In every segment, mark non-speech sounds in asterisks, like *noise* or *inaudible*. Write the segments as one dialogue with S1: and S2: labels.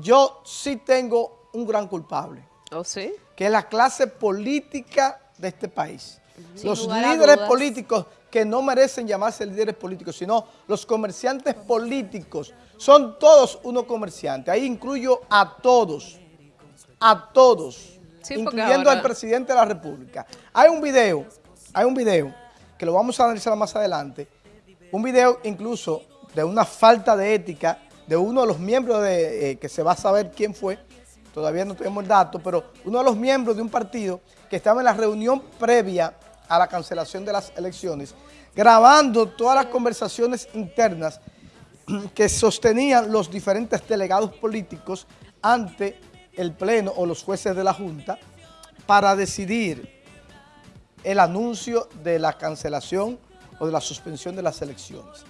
S1: yo sí tengo un gran culpable.
S2: ¿Oh, sí?
S1: Que es la clase política de este país.
S2: Sin
S1: los líderes políticos que no merecen llamarse líderes políticos, sino los comerciantes políticos. Son todos unos comerciantes. Ahí incluyo a todos. A todos.
S2: Sí,
S1: incluyendo
S2: ahora-
S1: al presidente de la República. Hay un video, hay un video, que lo vamos a analizar más adelante, un video incluso de una falta de ética de uno de los miembros de, eh, que se va a saber quién fue, todavía no tenemos el dato, pero uno de los miembros de un partido que estaba en la reunión previa a la cancelación de las elecciones, grabando todas las conversaciones internas *clears throat* que sostenían los diferentes delegados políticos ante el Pleno o los jueces de la Junta para decidir el anuncio de la cancelación o de la suspensión de las elecciones.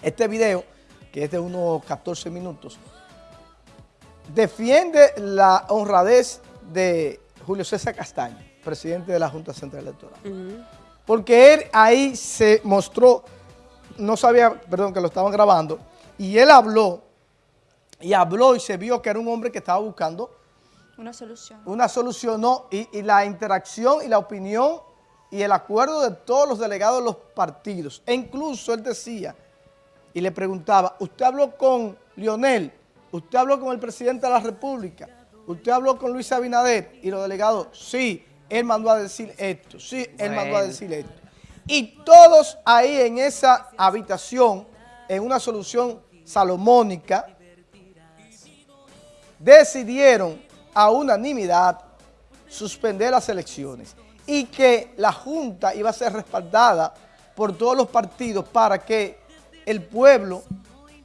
S1: Este video, que es de unos 14 minutos, defiende la honradez de Julio César Castaño, presidente de la Junta Central Electoral. Porque él ahí se mostró, no sabía, perdón, que lo estaban grabando, y él habló, y habló y se vio que era un hombre que estaba buscando
S3: Una solución.
S1: una solución, no, y, y la interacción y la opinión y el acuerdo de todos los delegados de los partidos. E incluso él decía, y le preguntaba, ¿usted habló con Lionel? ¿Usted habló con el presidente de la República? ¿Usted habló con Luis Abinader? Y los delegados, sí, él mandó a decir esto, sí, él mandó a decir esto. Y todos ahí en esa habitación, en una solución salomónica, decidieron a unanimidad suspender las elecciones y que la Junta iba a ser respaldada por todos los partidos para que el pueblo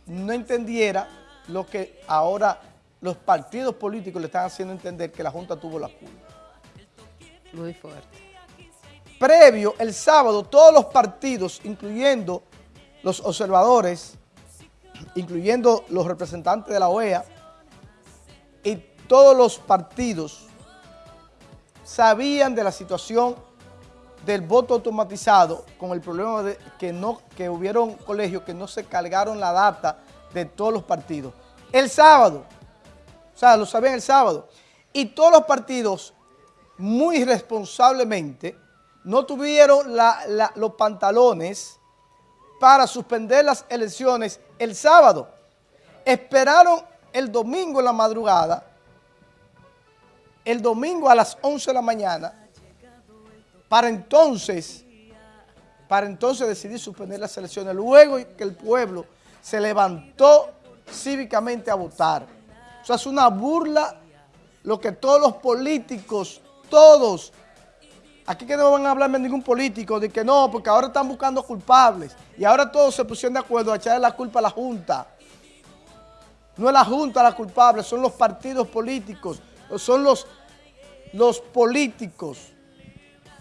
S1: no entendiera lo que ahora los partidos políticos le están haciendo entender que la Junta tuvo la culpa.
S2: Muy fuerte.
S1: Previo, el sábado, todos los partidos, incluyendo los observadores, incluyendo los representantes de la OEA, y todos los partidos sabían de la situación del voto automatizado con el problema de que, no, que hubieron colegios que no se cargaron la data de todos los partidos. El sábado, o sea, lo sabían el sábado, y todos los partidos muy responsablemente no tuvieron los pantalones para suspender las elecciones el sábado. Esperaron el domingo en la madrugada, el domingo a las 11 de la mañana, para entonces, para entonces decidir suspender las elecciones, luego que el pueblo se levantó cívicamente a votar. O sea, es una burla lo que todos los políticos, todos, aquí que no van a hablarme ningún político de que no, porque ahora están buscando culpables y ahora todos se pusieron de acuerdo a echarle la culpa a la Junta. No es la Junta la culpable, son los partidos políticos, son los, los políticos,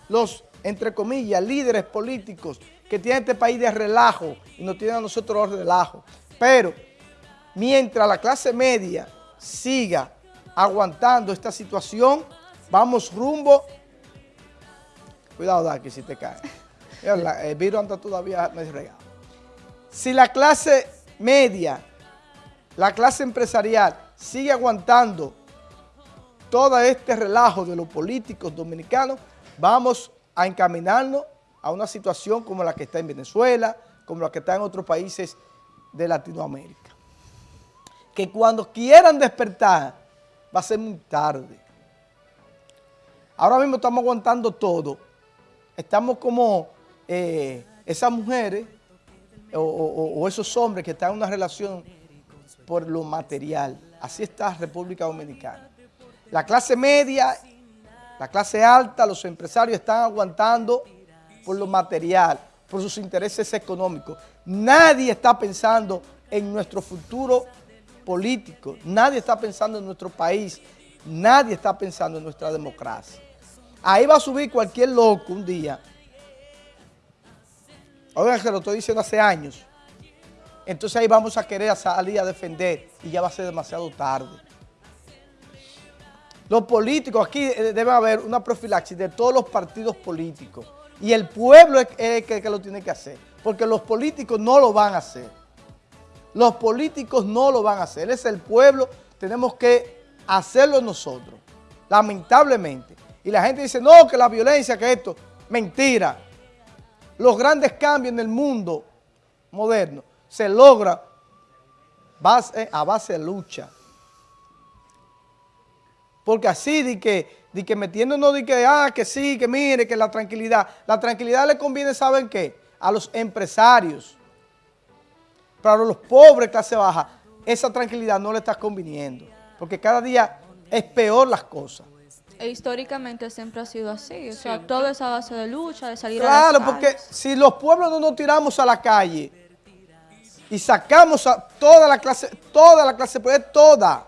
S1: los, entre comillas, líderes políticos que tienen este país de relajo y nos tienen a nosotros los relajos. Pero mientras la clase media siga aguantando esta situación, vamos rumbo. Cuidado, Daki, si te cae. *laughs* Mira, la- El virus anda todavía medio regado. Si la clase media, la clase empresarial sigue aguantando todo este relajo de los políticos dominicanos, vamos a encaminarnos a una situación como la que está en Venezuela, como la que está en otros países de Latinoamérica. Que cuando quieran despertar, va a ser muy tarde. Ahora mismo estamos aguantando todo. Estamos como eh, esas mujeres o, o- o esos hombres que están en una relación por lo material. Así está República Dominicana. La clase media, la clase alta, los empresarios están aguantando por lo material, por sus intereses económicos. Nadie está pensando en nuestro futuro político, nadie está pensando en nuestro país, nadie está pensando en nuestra democracia. Ahí va a subir cualquier loco un día. Oigan, que lo estoy diciendo hace años. Entonces ahí vamos a querer salir a defender y ya va a ser demasiado tarde. Los políticos, aquí eh, debe haber una profilaxis de todos los partidos políticos. Y el pueblo es el que, lo tiene que hacer. Porque los políticos no lo van a hacer. Los políticos no lo van a hacer. Es el pueblo tenemos que hacerlo nosotros, lamentablemente. Y la gente dice, no, que la violencia, que esto, mentira. Los grandes cambios en el mundo moderno se logran a base de lucha. Porque así de que, de que metiéndonos de que, ah, que sí, que mire, que la tranquilidad. La tranquilidad le conviene, ¿saben qué? A los empresarios. Pero a los pobres, clase baja, esa tranquilidad no le está conviniendo. Porque cada día es peor las cosas.
S3: E históricamente siempre ha sido así. O sea, todo es a base de lucha, de salir
S1: a
S3: la
S1: Claro, porque si los pueblos no nos tiramos a la calle y sacamos a toda la clase, toda la clase, pues es toda,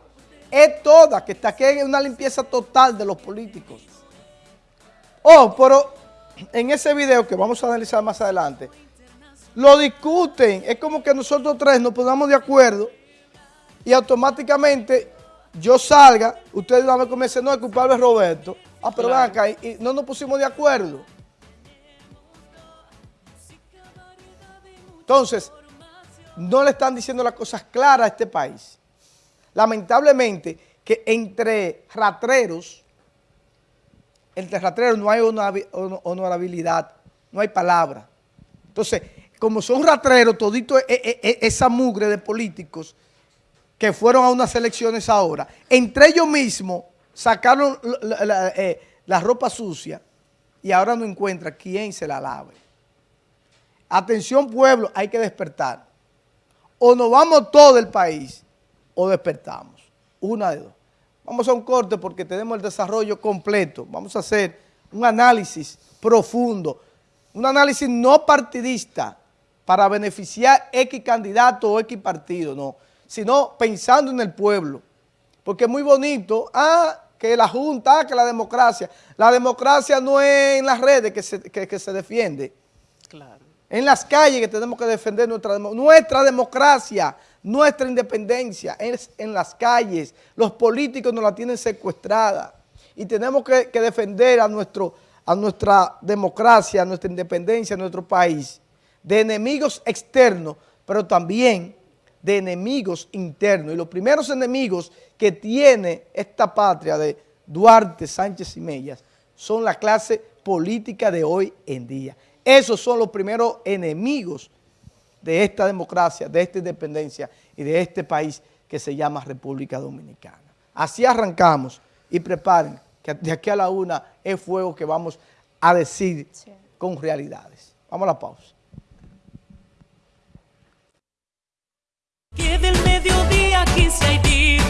S1: es toda, que está aquí en una limpieza total de los políticos. Oh, pero en ese video que vamos a analizar más adelante, lo discuten, es como que nosotros tres nos ponemos de acuerdo y automáticamente yo salga, ustedes van a comer, no, el culpable es Roberto. Ah, pero ven acá, y no nos pusimos de acuerdo. Entonces, no le están diciendo las cosas claras a este país. Lamentablemente, que entre ratreros, entre ratreros no hay honorabilidad, no hay palabra. Entonces, como son ratreros, todito e, e, e, esa mugre de políticos que fueron a unas elecciones ahora, entre ellos mismos sacaron la, eh, la ropa sucia y ahora no encuentra quién se la lave. Atención pueblo, hay que despertar o nos vamos todo el país o despertamos. Una de dos. Vamos a un corte porque tenemos el desarrollo completo. Vamos a hacer un análisis profundo, un análisis no partidista para beneficiar X candidato o X partido, no, sino pensando en el pueblo. Porque es muy bonito, ah, que la Junta, ah, que la democracia. La democracia no es en las redes que se, que se defiende. Claro en las calles que tenemos que defender nuestra, nuestra democracia, nuestra independencia, es en las calles. Los políticos nos la tienen secuestrada y tenemos que, defender a, nuestro, a nuestra democracia, a nuestra independencia, a nuestro país, de enemigos externos, pero también de enemigos internos. Y los primeros enemigos que tiene esta patria de Duarte, Sánchez y Mellas son la clase política de hoy en día. Esos son los primeros enemigos de esta democracia, de esta independencia y de este país que se llama República Dominicana. Así arrancamos y preparen que de aquí a la una es fuego que vamos a decir con realidades. Vamos a la pausa.
S4: Que del mediodía quince hay